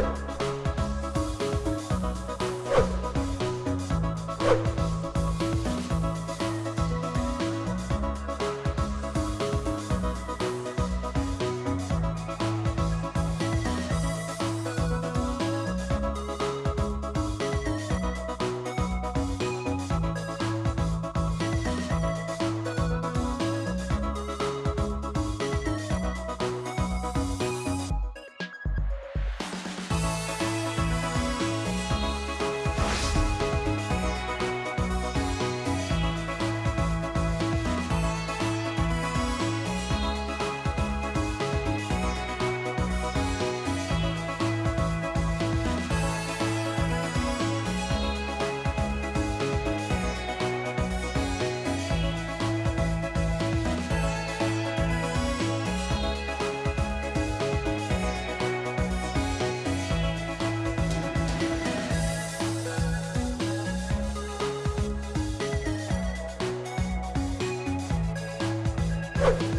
you. You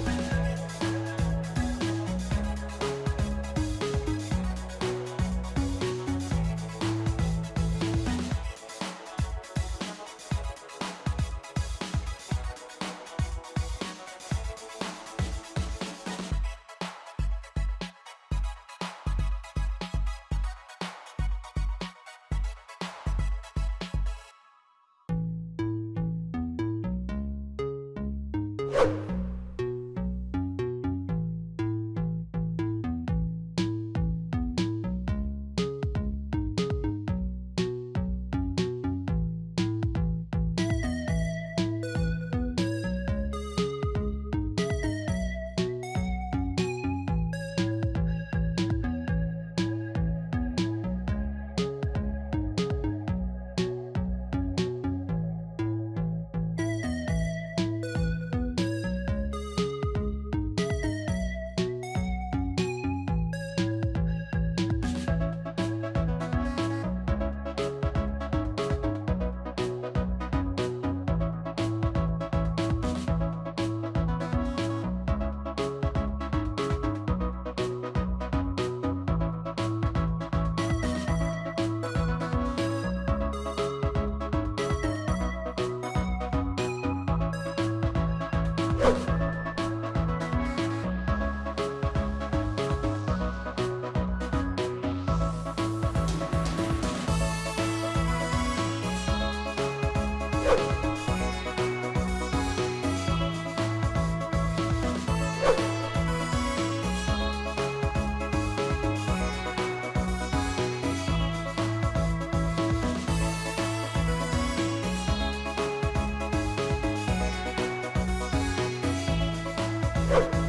you